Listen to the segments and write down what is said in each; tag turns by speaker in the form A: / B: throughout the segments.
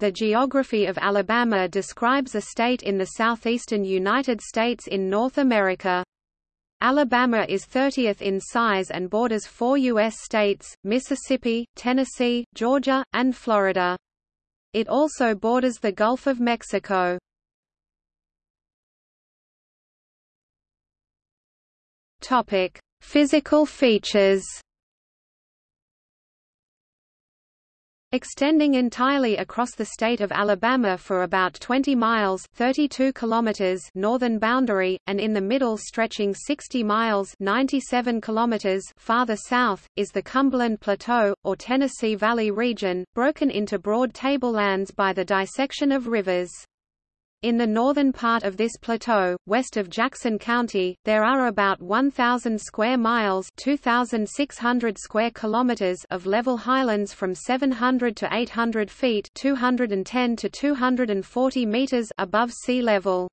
A: The geography of Alabama describes a state in the southeastern United States in North America. Alabama is 30th in size and borders four U.S. states, Mississippi, Tennessee, Georgia, and Florida. It also borders the Gulf of Mexico. Physical features. Extending entirely across the state of Alabama for about 20 miles 32 kilometers northern boundary, and in the middle stretching 60 miles 97 kilometers farther south, is the Cumberland Plateau, or Tennessee Valley region, broken into broad tablelands by the dissection of rivers. In the northern part of this plateau, west of Jackson County, there are about 1,000 square miles 2,600 square kilometers of level highlands from 700 to 800 feet 210 to 240 meters above sea level.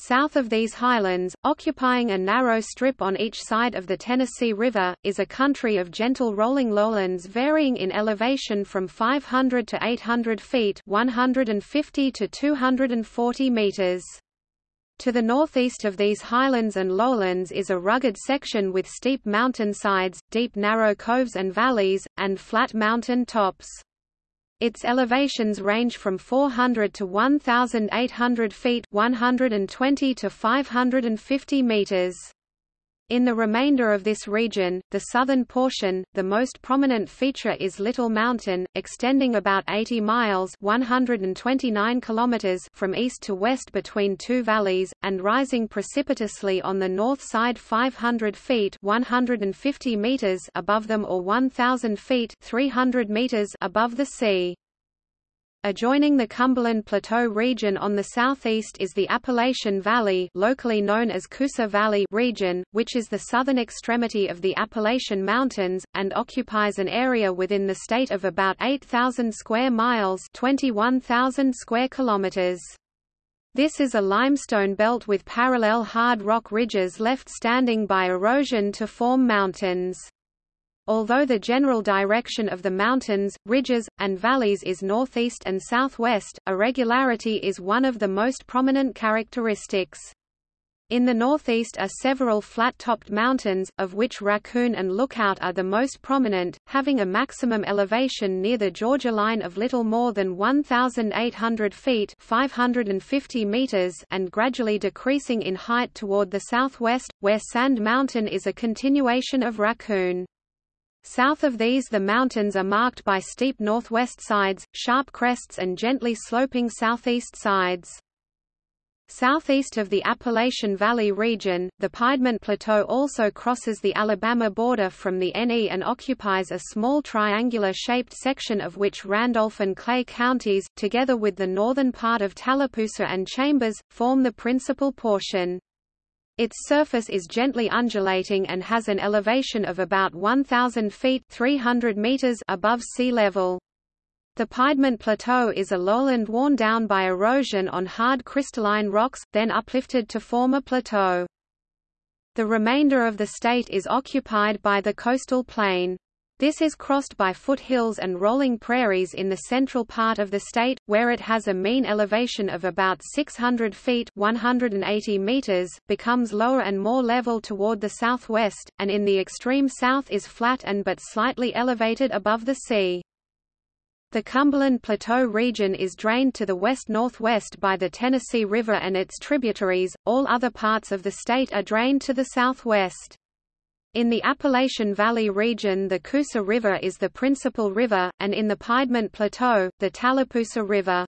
A: South of these highlands, occupying a narrow strip on each side of the Tennessee River, is a country of gentle rolling lowlands varying in elevation from 500 to 800 feet 150 to 240 meters. To the northeast of these highlands and lowlands is a rugged section with steep mountain sides, deep narrow coves and valleys, and flat mountain tops. Its elevations range from 400 to 1,800 feet 120 to 550 meters. In the remainder of this region, the southern portion, the most prominent feature is Little Mountain, extending about 80 miles 129 kilometers from east to west between two valleys, and rising precipitously on the north side 500 feet 150 meters above them or 1,000 feet 300 meters above the sea. Adjoining the Cumberland Plateau region on the southeast is the Appalachian Valley locally known as Coosa Valley region, which is the southern extremity of the Appalachian Mountains, and occupies an area within the state of about 8,000 square miles 21,000 square kilometers. This is a limestone belt with parallel hard rock ridges left standing by erosion to form mountains. Although the general direction of the mountains, ridges, and valleys is northeast and southwest, irregularity is one of the most prominent characteristics. In the northeast are several flat-topped mountains, of which Raccoon and Lookout are the most prominent, having a maximum elevation near the Georgia line of little more than 1,800 feet 550 meters and gradually decreasing in height toward the southwest, where Sand Mountain is a continuation of Raccoon. South of these the mountains are marked by steep northwest sides, sharp crests and gently sloping southeast sides. Southeast of the Appalachian Valley region, the Piedmont Plateau also crosses the Alabama border from the NE and occupies a small triangular-shaped section of which Randolph and Clay counties, together with the northern part of Tallapoosa and Chambers, form the principal portion. Its surface is gently undulating and has an elevation of about 1,000 feet 300 meters above sea level. The Piedmont Plateau is a lowland worn down by erosion on hard crystalline rocks, then uplifted to form a plateau. The remainder of the state is occupied by the coastal plain. This is crossed by foothills and rolling prairies in the central part of the state, where it has a mean elevation of about 600 feet 180 meters, becomes lower and more level toward the southwest, and in the extreme south is flat and but slightly elevated above the sea. The Cumberland Plateau region is drained to the west-northwest by the Tennessee River and its tributaries, all other parts of the state are drained to the southwest. In the Appalachian Valley region the Coosa River is the principal river, and in the Piedmont Plateau, the Tallapoosa River.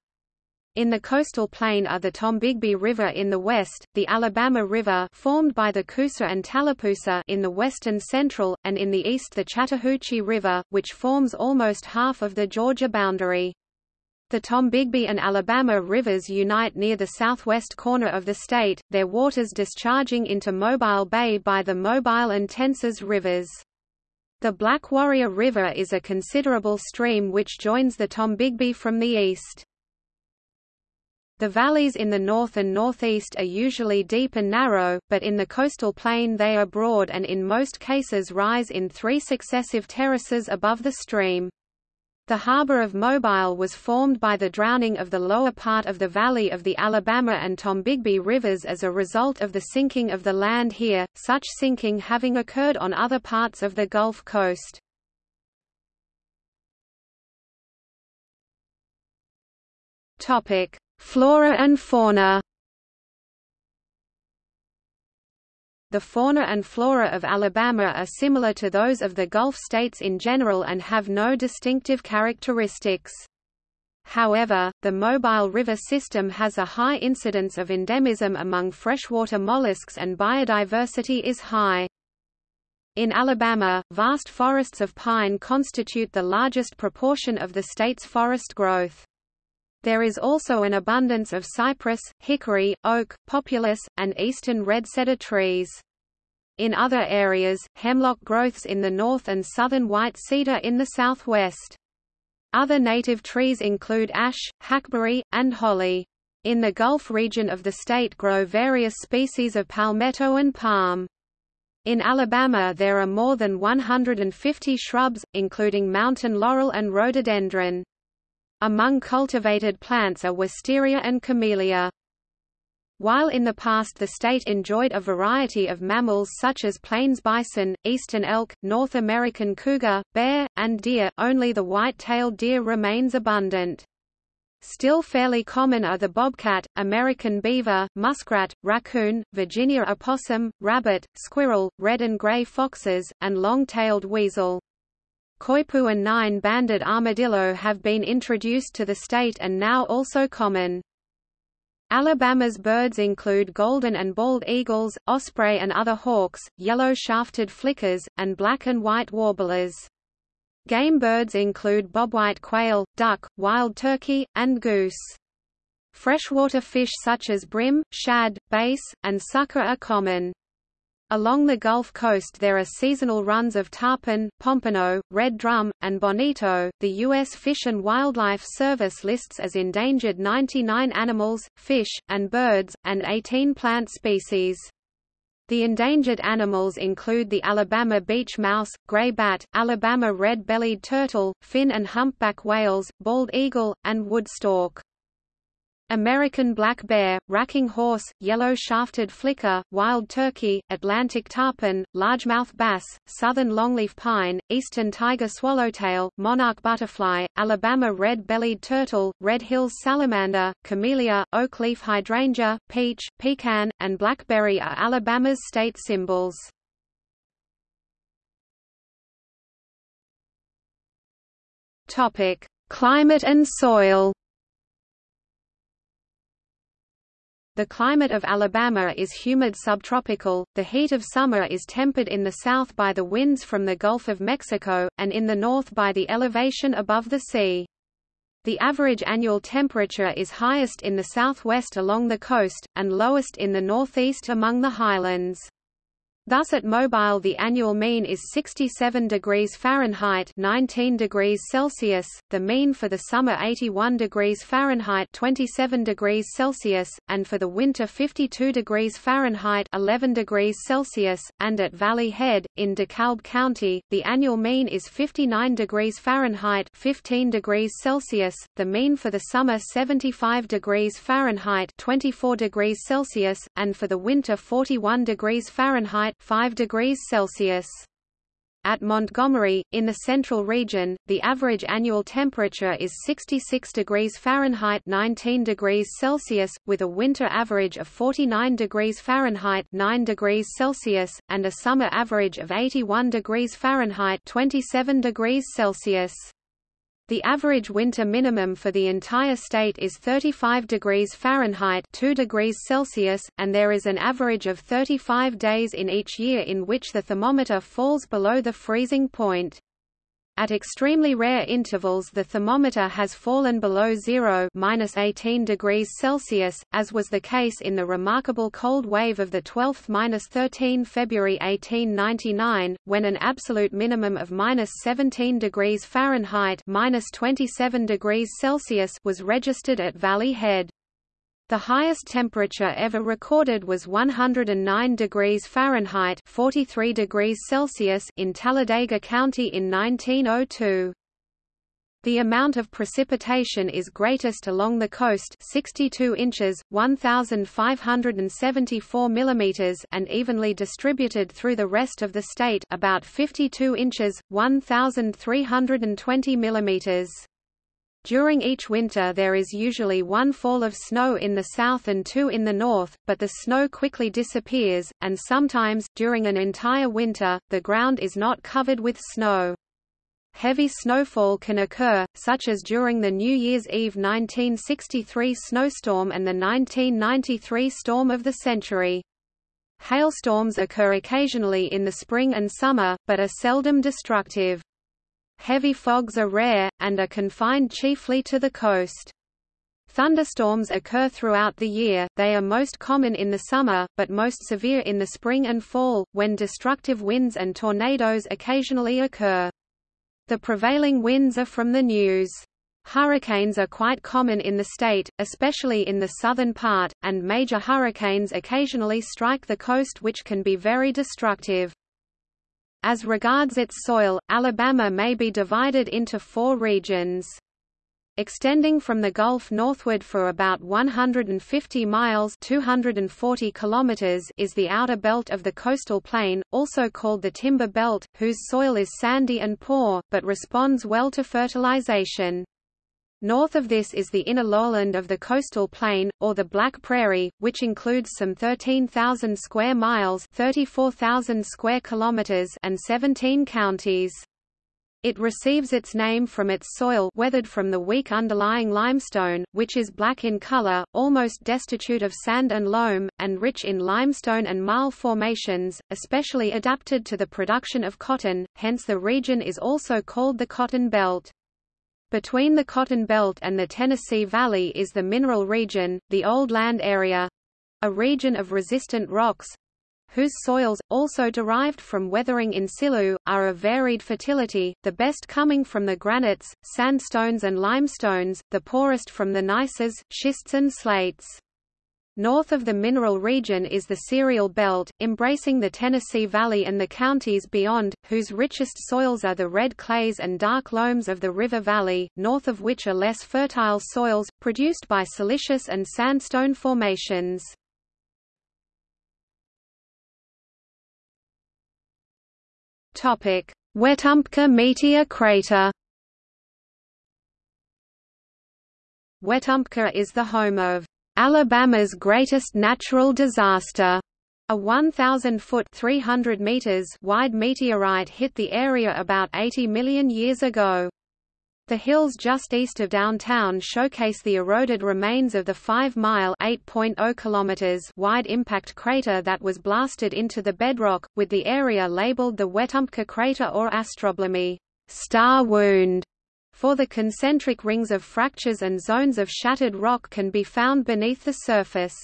A: In the coastal plain are the Tombigbee River in the west, the Alabama River formed by the Coosa and Tallapoosa in the west and central, and in the east the Chattahoochee River, which forms almost half of the Georgia boundary. The Tombigbee and Alabama rivers unite near the southwest corner of the state, their waters discharging into Mobile Bay by the Mobile and Tensaw rivers. The Black Warrior River is a considerable stream which joins the Tombigbee from the east. The valleys in the north and northeast are usually deep and narrow, but in the coastal plain they are broad and in most cases rise in three successive terraces above the stream. The harbor of Mobile was formed by the drowning of the lower part of the valley of the Alabama and Tombigbee rivers as a result of the sinking of the land here, such sinking having occurred on other parts of the Gulf Coast. Flora and fauna The fauna and flora of Alabama are similar to those of the Gulf states in general and have no distinctive characteristics. However, the Mobile River system has a high incidence of endemism among freshwater mollusks and biodiversity is high. In Alabama, vast forests of pine constitute the largest proportion of the state's forest growth. There is also an abundance of cypress, hickory, oak, populus, and eastern red cedar trees. In other areas, hemlock growths in the north and southern white cedar in the southwest. Other native trees include ash, hackberry, and holly. In the Gulf region of the state grow various species of palmetto and palm. In Alabama there are more than 150 shrubs, including mountain laurel and rhododendron. Among cultivated plants are wisteria and camellia. While in the past the state enjoyed a variety of mammals such as plains bison, eastern elk, North American cougar, bear, and deer, only the white-tailed deer remains abundant. Still fairly common are the bobcat, American beaver, muskrat, raccoon, Virginia opossum, rabbit, squirrel, red and gray foxes, and long-tailed weasel. Coypu and nine-banded armadillo have been introduced to the state and now also common. Alabama's birds include golden and bald eagles, osprey and other hawks, yellow-shafted flickers, and black and white warblers. Game birds include bobwhite quail, duck, wild turkey, and goose. Freshwater fish such as brim, shad, bass, and sucker are common. Along the Gulf Coast there are seasonal runs of tarpon, pompano, red drum, and bonito. The U.S. Fish and Wildlife Service lists as endangered 99 animals, fish, and birds, and 18 plant species. The endangered animals include the Alabama beach mouse, gray bat, Alabama red-bellied turtle, fin and humpback whales, bald eagle, and wood stork. American black bear, racking horse, yellow-shafted flicker, wild turkey, Atlantic tarpon, largemouth bass, southern longleaf pine, eastern tiger swallowtail, monarch butterfly, Alabama red-bellied turtle, red hills salamander, camellia, oak leaf hydrangea, peach, pecan, and blackberry are Alabama's state symbols. Climate and soil The climate of Alabama is humid subtropical, the heat of summer is tempered in the south by the winds from the Gulf of Mexico, and in the north by the elevation above the sea. The average annual temperature is highest in the southwest along the coast, and lowest in the northeast among the highlands. Thus at Mobile the annual mean is 67 degrees Fahrenheit 19 degrees Celsius, the mean for the summer 81 degrees Fahrenheit 27 degrees Celsius, and for the winter 52 degrees Fahrenheit 11 degrees Celsius, and at Valley Head, in DeKalb County, the annual mean is 59 degrees Fahrenheit 15 degrees Celsius, the mean for the summer 75 degrees Fahrenheit 24 degrees Celsius, and for the winter 41 degrees Fahrenheit 5 degrees Celsius. At Montgomery, in the central region, the average annual temperature is 66 degrees Fahrenheit 19 degrees Celsius, with a winter average of 49 degrees Fahrenheit 9 degrees Celsius, and a summer average of 81 degrees Fahrenheit 27 degrees Celsius. The average winter minimum for the entire state is 35 degrees Fahrenheit 2 degrees Celsius, and there is an average of 35 days in each year in which the thermometer falls below the freezing point. At extremely rare intervals the thermometer has fallen below zero minus 18 degrees Celsius, as was the case in the remarkable cold wave of the 12th–13 February 1899, when an absolute minimum of minus 17 degrees Fahrenheit minus 27 degrees Celsius was registered at Valley Head. The highest temperature ever recorded was 109 degrees Fahrenheit 43 degrees Celsius in Talladega County in 1902. The amount of precipitation is greatest along the coast 62 inches, 1574 mm and evenly distributed through the rest of the state about 52 inches, 1320 mm. During each winter there is usually one fall of snow in the south and two in the north, but the snow quickly disappears, and sometimes, during an entire winter, the ground is not covered with snow. Heavy snowfall can occur, such as during the New Year's Eve 1963 snowstorm and the 1993 storm of the century. Hailstorms occur occasionally in the spring and summer, but are seldom destructive. Heavy fogs are rare, and are confined chiefly to the coast. Thunderstorms occur throughout the year, they are most common in the summer, but most severe in the spring and fall, when destructive winds and tornadoes occasionally occur. The prevailing winds are from the news. Hurricanes are quite common in the state, especially in the southern part, and major hurricanes occasionally strike the coast which can be very destructive. As regards its soil, Alabama may be divided into four regions. Extending from the Gulf northward for about 150 miles 240 kilometers is the outer belt of the coastal plain, also called the Timber Belt, whose soil is sandy and poor, but responds well to fertilization. North of this is the inner lowland of the coastal plain, or the Black Prairie, which includes some 13,000 square miles 34,000 square kilometers and 17 counties. It receives its name from its soil weathered from the weak underlying limestone, which is black in color, almost destitute of sand and loam, and rich in limestone and marl formations, especially adapted to the production of cotton, hence the region is also called the Cotton Belt. Between the Cotton Belt and the Tennessee Valley is the mineral region, the Old Land Area—a region of resistant rocks, whose soils, also derived from weathering in situ, are of varied fertility, the best coming from the granites, sandstones and limestones, the poorest from the gneisses, schists and slates. North of the mineral region is the cereal belt, embracing the Tennessee Valley and the counties beyond, whose richest soils are the red clays and dark loams of the river valley, north of which are less fertile soils, produced by silicious and sandstone formations. Topic: Wetumpka meteor crater. Wetumpka is the home of Alabama's greatest natural disaster. A 1,000-foot (300 meters) wide meteorite hit the area about 80 million years ago. The hills just east of downtown showcase the eroded remains of the 5-mile wide impact crater that was blasted into the bedrock, with the area labeled the Wetumpka crater or astrobleme star wound", for the concentric rings of fractures and zones of shattered rock can be found beneath the surface.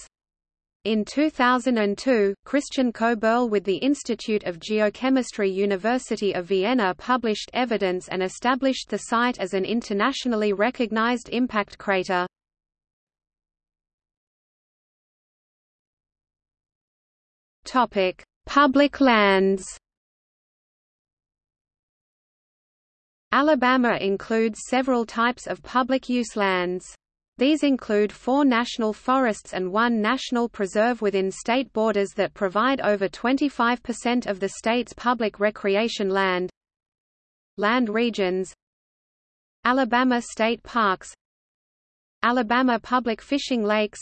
A: In 2002, Christian Koeberl with the Institute of Geochemistry University of Vienna published evidence and established the site as an internationally recognized impact crater. Public lands. Alabama includes several types of public use lands. These include four national forests and one national preserve within state borders that provide over 25% of the state's public recreation land. Land regions. Alabama State Parks. Alabama Public Fishing Lakes.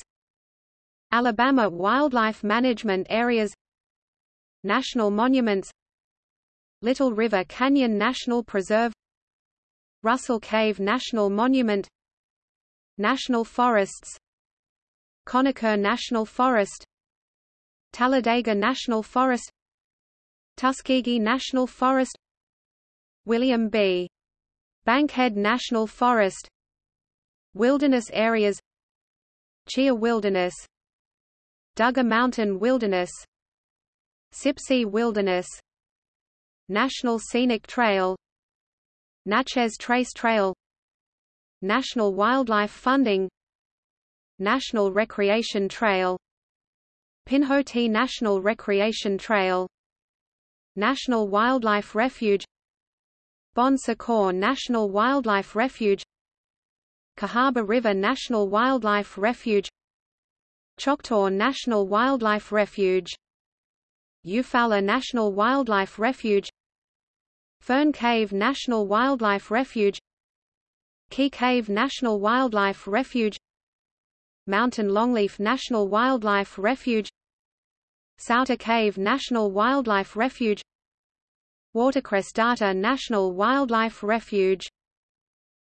A: Alabama Wildlife Management Areas. National Monuments. Little River Canyon National Preserve Russell Cave National Monument National Forests Conecuh National Forest Talladega National Forest Tuskegee National Forest William B. Bankhead National Forest Wilderness areas Cheaha Wilderness Dugger Mountain Wilderness Sipsey Wilderness National Scenic Trail Natchez Trace Trail National Wildlife Funding National Recreation Trail Pinhoti National Recreation Trail National Wildlife Refuge Bon Secours National Wildlife Refuge Cahaba River National Wildlife Refuge Choctaw National Wildlife Refuge Eufaula National Wildlife Refuge Fern Cave National Wildlife Refuge Key Cave National Wildlife Refuge Mountain Longleaf National Wildlife Refuge Sauta Cave National Wildlife Refuge Watercress Darter National Wildlife Refuge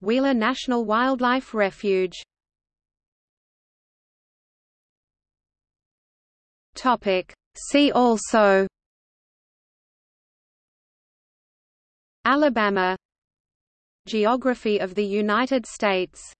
A: Wheeler National Wildlife Refuge. Topic. See also Alabama Geography of the United States